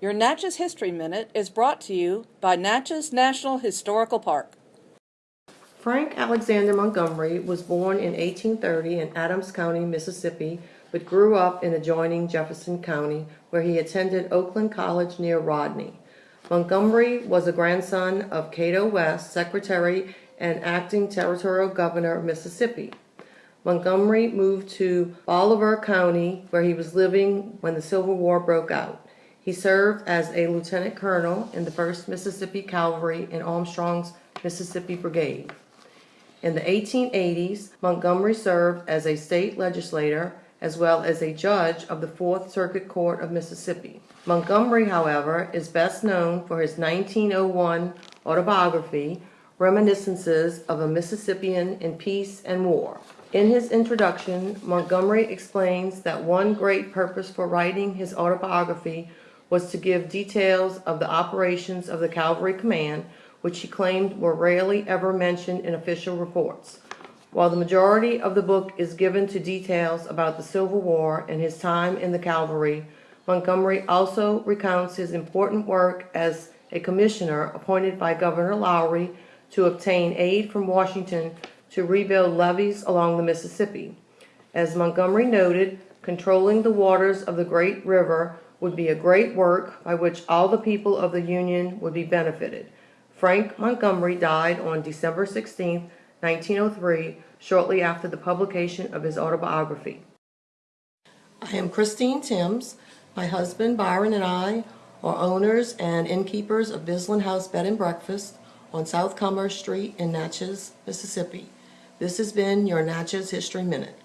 Your Natchez History Minute is brought to you by Natchez National Historical Park. Frank Alexander Montgomery was born in 1830 in Adams County, Mississippi, but grew up in adjoining Jefferson County, where he attended Oakland College near Rodney. Montgomery was a grandson of Cato West, Secretary and acting territorial governor of Mississippi. Montgomery moved to Bolivar County, where he was living when the Civil War broke out. He served as a lieutenant colonel in the 1st Mississippi Cavalry in Armstrong's Mississippi Brigade. In the 1880s, Montgomery served as a state legislator as well as a judge of the Fourth Circuit Court of Mississippi. Montgomery, however, is best known for his 1901 autobiography, Reminiscences of a Mississippian in Peace and War. In his introduction, Montgomery explains that one great purpose for writing his autobiography was to give details of the operations of the Cavalry Command, which he claimed were rarely ever mentioned in official reports. While the majority of the book is given to details about the Civil War and his time in the cavalry, Montgomery also recounts his important work as a commissioner appointed by Governor Lowry to obtain aid from Washington to rebuild levees along the Mississippi. As Montgomery noted, controlling the waters of the great river would be a great work by which all the people of the Union would be benefited. Frank Montgomery died on December 16, 1903, shortly after the publication of his autobiography. I am Christine Timms. My husband Byron and I are owners and innkeepers of Bisland House Bed and Breakfast on South Commerce Street in Natchez, Mississippi. This has been your Natchez History Minute.